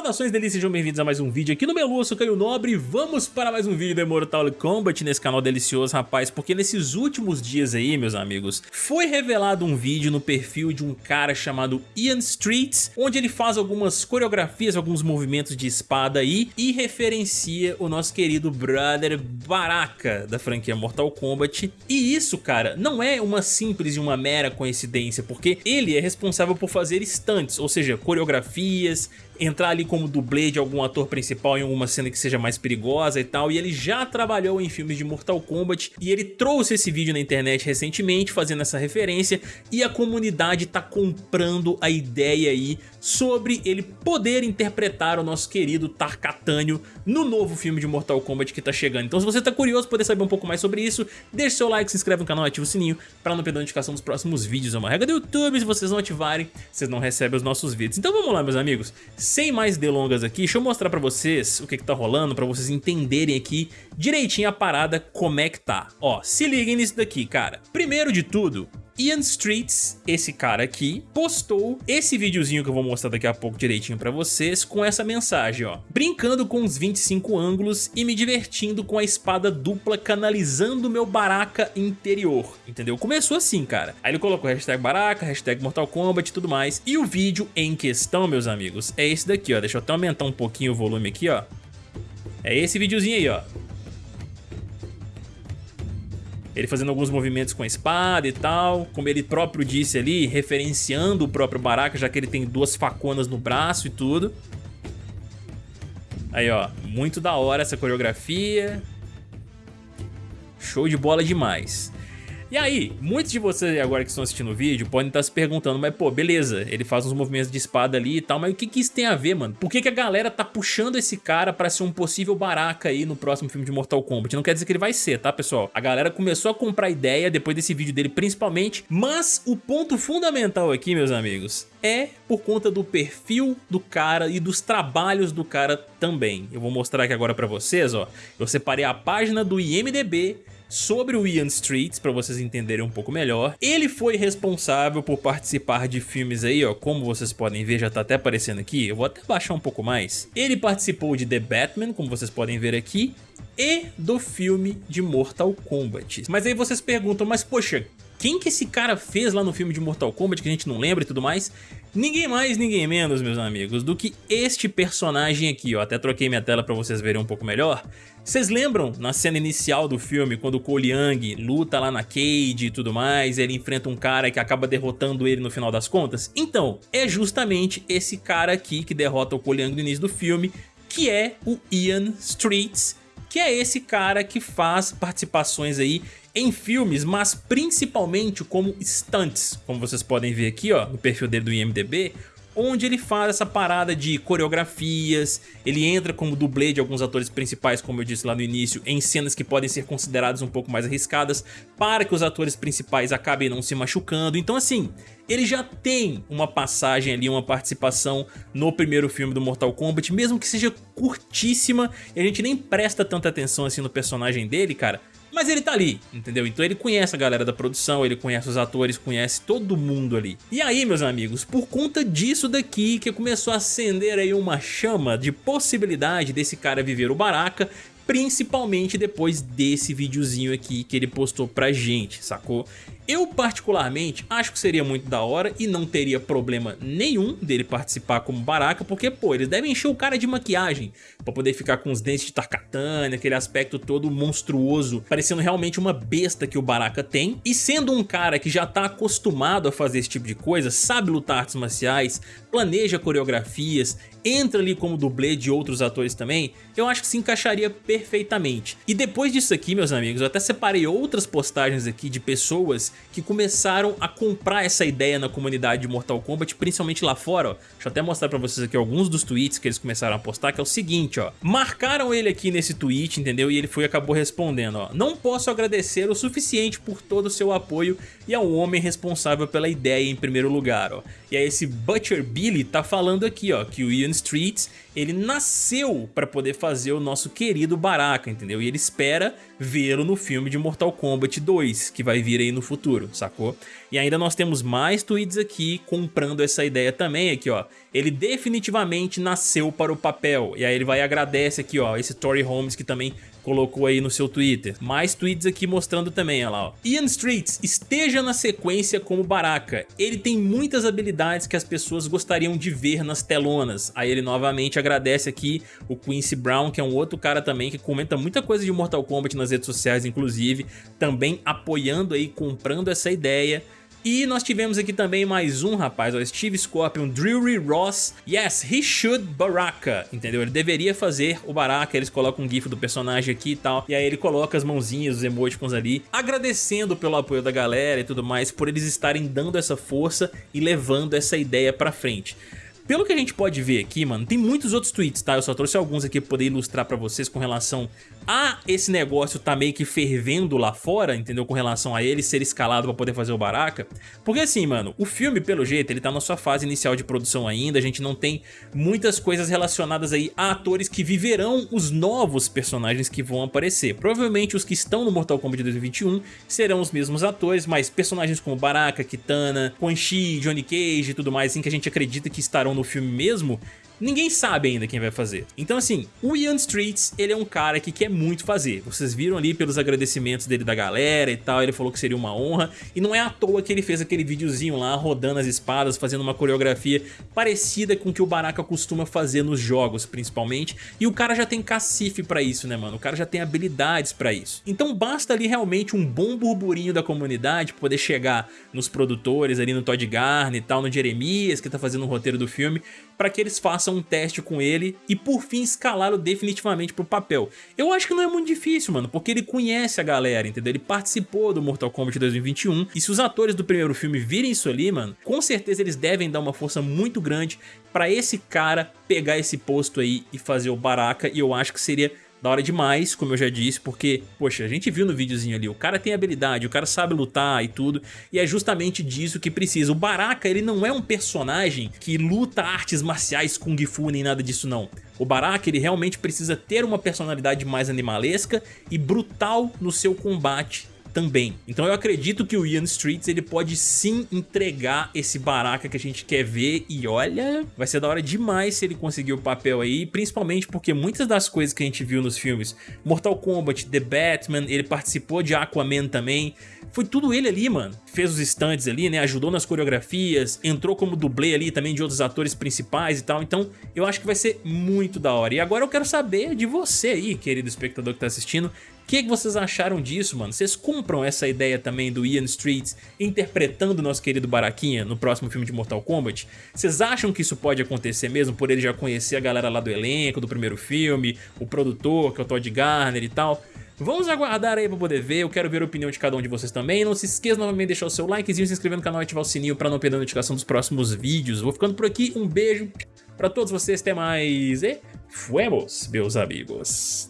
Saudações delícias, sejam bem-vindos a mais um vídeo aqui no Melu, eu sou Caio Nobre vamos para mais um vídeo do Mortal Kombat nesse canal delicioso, rapaz, porque nesses últimos dias aí, meus amigos, foi revelado um vídeo no perfil de um cara chamado Ian Streets, onde ele faz algumas coreografias, alguns movimentos de espada aí e referencia o nosso querido brother Baraka da franquia Mortal Kombat. E isso, cara, não é uma simples e uma mera coincidência, porque ele é responsável por fazer stunts, ou seja, coreografias, entrar ali como dublê de algum ator principal em alguma cena que seja mais perigosa e tal, e ele já trabalhou em filmes de Mortal Kombat, e ele trouxe esse vídeo na internet recentemente fazendo essa referência, e a comunidade tá comprando a ideia aí sobre ele poder interpretar o nosso querido Tarkatânio no novo filme de Mortal Kombat que tá chegando. Então se você tá curioso poder saber um pouco mais sobre isso, deixe seu like, se inscreve no canal ativa o sininho para não perder a notificação dos próximos vídeos. É uma regra do YouTube, se vocês não ativarem, vocês não recebem os nossos vídeos. Então vamos lá meus amigos, sem mais delongas aqui, deixa eu mostrar pra vocês o que que tá rolando, pra vocês entenderem aqui direitinho a parada como é que tá. Ó, se liguem nisso daqui, cara. Primeiro de tudo, Ian Streets, esse cara aqui, postou esse videozinho que eu vou mostrar daqui a pouco direitinho pra vocês, com essa mensagem, ó. Brincando com os 25 ângulos e me divertindo com a espada dupla canalizando meu Baraka interior, entendeu? Começou assim, cara. Aí ele colocou hashtag Baraka, hashtag Mortal Kombat e tudo mais. E o vídeo em questão, meus amigos, é esse daqui, ó. Deixa eu até aumentar um pouquinho o volume aqui, ó. É esse videozinho aí, ó. Ele fazendo alguns movimentos com a espada e tal, como ele próprio disse ali, referenciando o próprio Baraka, já que ele tem duas faconas no braço e tudo. Aí, ó, muito da hora essa coreografia. Show de bola demais. E aí, muitos de vocês agora que estão assistindo o vídeo podem estar se perguntando, mas pô, beleza, ele faz uns movimentos de espada ali e tal, mas o que que isso tem a ver, mano? Por que que a galera tá puxando esse cara pra ser um possível Baraka aí no próximo filme de Mortal Kombat? Não quer dizer que ele vai ser, tá, pessoal? A galera começou a comprar ideia depois desse vídeo dele principalmente, mas o ponto fundamental aqui, meus amigos, é por conta do perfil do cara e dos trabalhos do cara também. Eu vou mostrar aqui agora pra vocês, ó. Eu separei a página do IMDB sobre o Ian Streets, para vocês entenderem um pouco melhor. Ele foi responsável por participar de filmes aí, ó, como vocês podem ver, já tá até aparecendo aqui, eu vou até baixar um pouco mais. Ele participou de The Batman, como vocês podem ver aqui, e do filme de Mortal Kombat. Mas aí vocês perguntam, mas poxa, quem que esse cara fez lá no filme de Mortal Kombat que a gente não lembra e tudo mais? Ninguém mais, ninguém menos, meus amigos, do que este personagem aqui, ó. Até troquei minha tela pra vocês verem um pouco melhor. Vocês lembram na cena inicial do filme, quando o Cole Young luta lá na Cade e tudo mais, ele enfrenta um cara que acaba derrotando ele no final das contas? Então, é justamente esse cara aqui que derrota o Cole Young no início do filme, que é o Ian Streets, que é esse cara que faz participações aí em filmes, mas principalmente como stunts, como vocês podem ver aqui ó, no perfil dele do IMDB, onde ele faz essa parada de coreografias, ele entra como dublê de alguns atores principais, como eu disse lá no início, em cenas que podem ser consideradas um pouco mais arriscadas, para que os atores principais acabem não se machucando. Então assim, ele já tem uma passagem ali, uma participação no primeiro filme do Mortal Kombat, mesmo que seja curtíssima, e a gente nem presta tanta atenção assim no personagem dele, cara, mas ele tá ali, entendeu? Então ele conhece a galera da produção, ele conhece os atores, conhece todo mundo ali. E aí, meus amigos, por conta disso daqui que começou a acender aí uma chama de possibilidade desse cara viver o Baraka, principalmente depois desse videozinho aqui que ele postou pra gente, sacou? Eu particularmente acho que seria muito da hora e não teria problema nenhum dele participar como Baraka, porque pô, eles devem encher o cara de maquiagem pra poder ficar com os dentes de Tarkatana, aquele aspecto todo monstruoso, parecendo realmente uma besta que o Baraka tem. E sendo um cara que já tá acostumado a fazer esse tipo de coisa, sabe lutar artes marciais, planeja coreografias, entra ali como dublê de outros atores também, eu acho que se encaixaria perfeitamente. E depois disso aqui, meus amigos, eu até separei outras postagens aqui de pessoas que começaram a comprar essa ideia na comunidade de Mortal Kombat, principalmente lá fora, ó. Deixa eu até mostrar pra vocês aqui alguns dos tweets que eles começaram a postar, que é o seguinte, ó. Marcaram ele aqui nesse tweet, entendeu? E ele foi acabou respondendo, ó. Não posso agradecer o suficiente por todo o seu apoio e ao homem responsável pela ideia em primeiro lugar, ó. E aí esse Butcher Billy tá falando aqui, ó, que o Ian Streets, ele nasceu para poder fazer o nosso querido Baraka, entendeu? E ele espera vê-lo no filme de Mortal Kombat 2, que vai vir aí no futuro, sacou? E ainda nós temos mais tweets aqui comprando essa ideia também aqui, ó. Ele definitivamente nasceu para o papel. E aí ele vai e agradece aqui, ó, esse Tory Holmes que também colocou aí no seu Twitter. Mais tweets aqui mostrando também, olha lá, ó. Ian Streets, esteja na sequência como Baraka. Ele tem muitas habilidades que as pessoas gostariam de ver nas telonas. Aí ele novamente agradece aqui o Quincy Brown, que é um outro cara também que comenta muita coisa de Mortal Kombat nas redes sociais, inclusive, também apoiando aí, comprando essa ideia. E nós tivemos aqui também mais um rapaz, o Steve Scorpion, Drury Ross. Yes, he should Baraka, entendeu? Ele deveria fazer o Baraka, eles colocam um gif do personagem aqui e tal. E aí ele coloca as mãozinhas, os emoticons ali, agradecendo pelo apoio da galera e tudo mais, por eles estarem dando essa força e levando essa ideia pra frente. Pelo que a gente pode ver aqui, mano, tem muitos outros tweets, tá? Eu só trouxe alguns aqui pra poder ilustrar pra vocês com relação a esse negócio tá meio que fervendo lá fora, entendeu? Com relação a ele ser escalado pra poder fazer o Baraka. Porque assim, mano, o filme, pelo jeito, ele tá na sua fase inicial de produção ainda, a gente não tem muitas coisas relacionadas aí a atores que viverão os novos personagens que vão aparecer. Provavelmente os que estão no Mortal Kombat 2021 serão os mesmos atores, mas personagens como Baraka, Kitana, Quan Chi, Johnny Cage e tudo mais, assim, que a gente acredita que estarão no filme mesmo, ninguém sabe ainda quem vai fazer. Então assim, o Ian Streets, ele é um cara que quer muito fazer. Vocês viram ali pelos agradecimentos dele da galera e tal, ele falou que seria uma honra. E não é à toa que ele fez aquele videozinho lá, rodando as espadas, fazendo uma coreografia parecida com o que o Baraka costuma fazer nos jogos, principalmente. E o cara já tem cacife pra isso, né, mano? O cara já tem habilidades pra isso. Então basta ali realmente um bom burburinho da comunidade poder chegar nos produtores, ali no Todd Garner e tal, no Jeremias, que tá fazendo o roteiro do filme, para que eles façam um teste com ele e por fim escalá-lo definitivamente pro papel. Eu acho que não é muito difícil, mano, porque ele conhece a galera, entendeu? Ele participou do Mortal Kombat 2021 e se os atores do primeiro filme virem isso ali, mano, com certeza eles devem dar uma força muito grande para esse cara pegar esse posto aí e fazer o Baraka e eu acho que seria da hora demais, como eu já disse, porque, poxa, a gente viu no videozinho ali, o cara tem habilidade, o cara sabe lutar e tudo, e é justamente disso que precisa. O Baraka, ele não é um personagem que luta artes marciais Kung Fu nem nada disso não. O Baraka, ele realmente precisa ter uma personalidade mais animalesca e brutal no seu combate também. Então eu acredito que o Ian Streets ele pode sim entregar esse Baraka que a gente quer ver e olha, vai ser da hora demais se ele conseguir o papel aí, principalmente porque muitas das coisas que a gente viu nos filmes, Mortal Kombat, The Batman, ele participou de Aquaman também, foi tudo ele ali, mano. Fez os stands ali, né, ajudou nas coreografias, entrou como dublê ali também de outros atores principais e tal, então eu acho que vai ser muito da hora. E agora eu quero saber de você aí, querido espectador que tá assistindo, que, que vocês acharam disso, mano? Vocês compram essa ideia também do Ian Streets interpretando nosso querido Baraquinha no próximo filme de Mortal Kombat? Vocês acham que isso pode acontecer mesmo por ele já conhecer a galera lá do elenco, do primeiro filme, o produtor, que é o Todd Garner e tal? Vamos aguardar aí pra poder ver, eu quero ver a opinião de cada um de vocês também. Não se esqueça novamente de deixar o seu likezinho, se inscrever no canal e ativar o sininho pra não perder a notificação dos próximos vídeos. Vou ficando por aqui, um beijo pra todos vocês, até mais e fuemos, meus amigos.